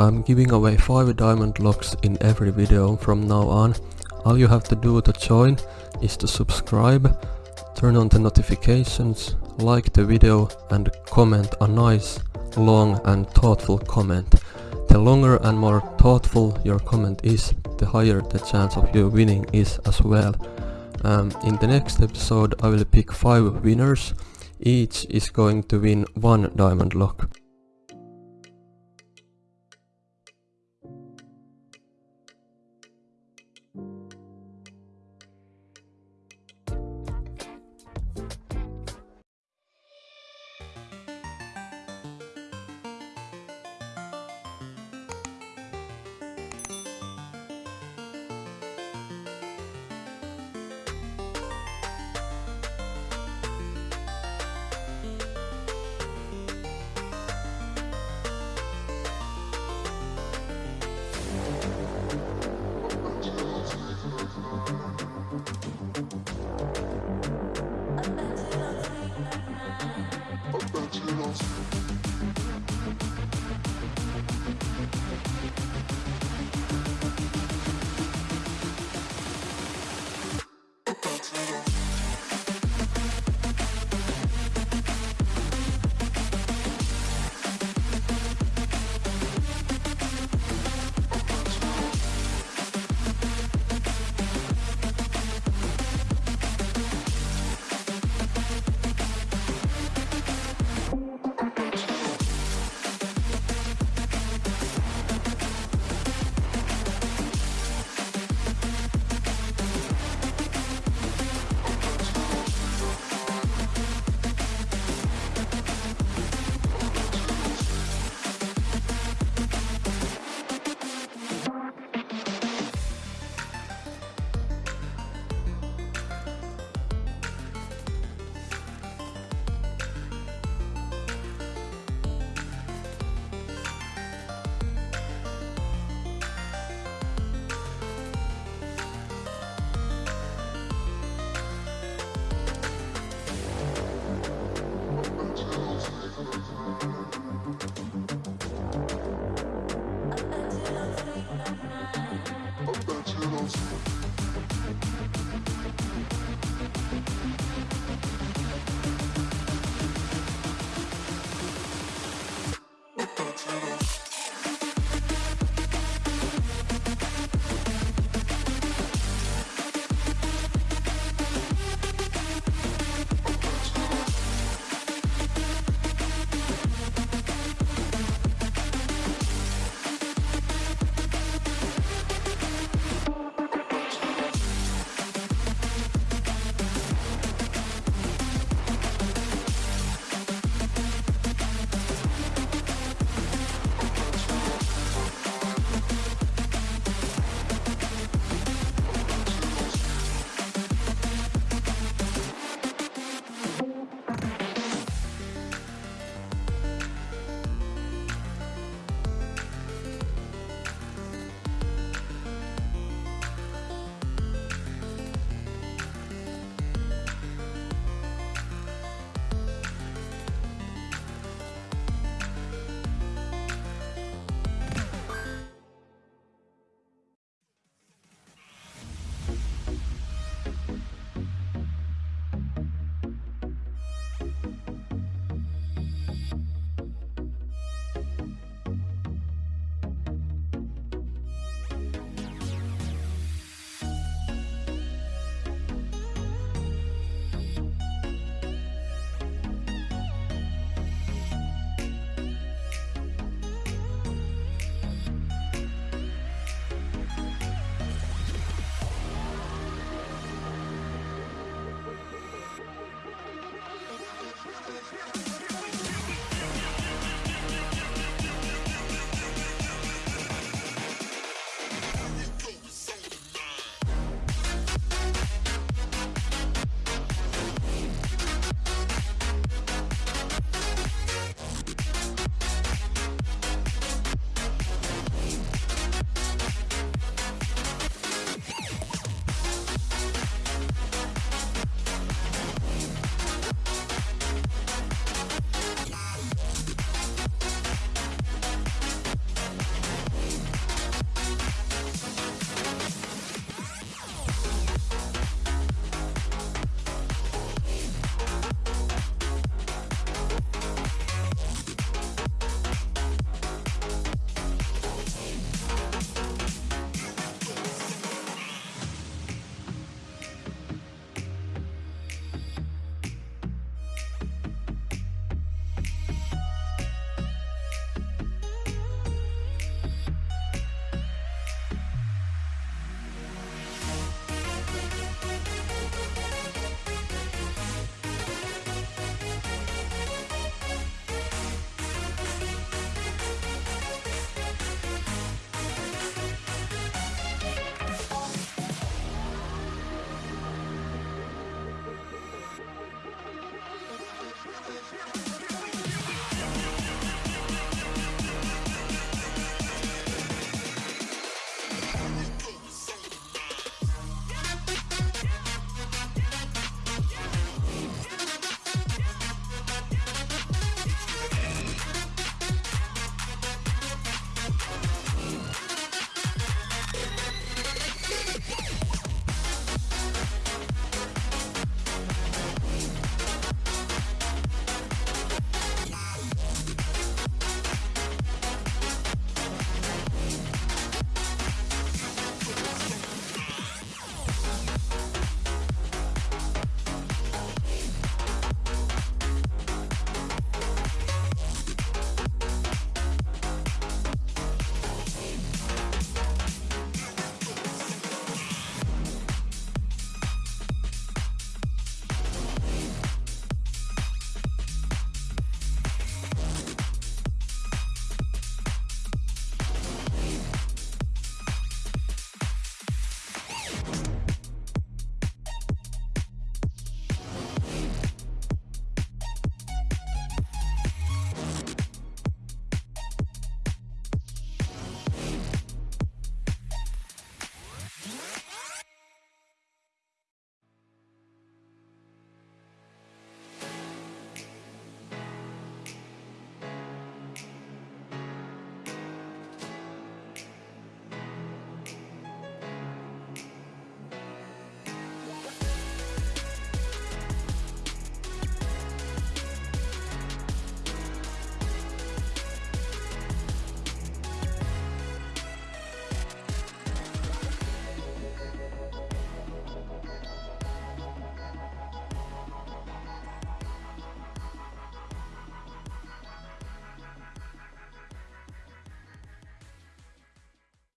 I'm giving away 5 diamond locks in every video from now on. All you have to do to join is to subscribe, turn on the notifications, like the video and comment a nice, long and thoughtful comment. The longer and more thoughtful your comment is, the higher the chance of you winning is as well. Um, in the next episode I will pick 5 winners, each is going to win 1 diamond lock.